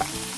Bye.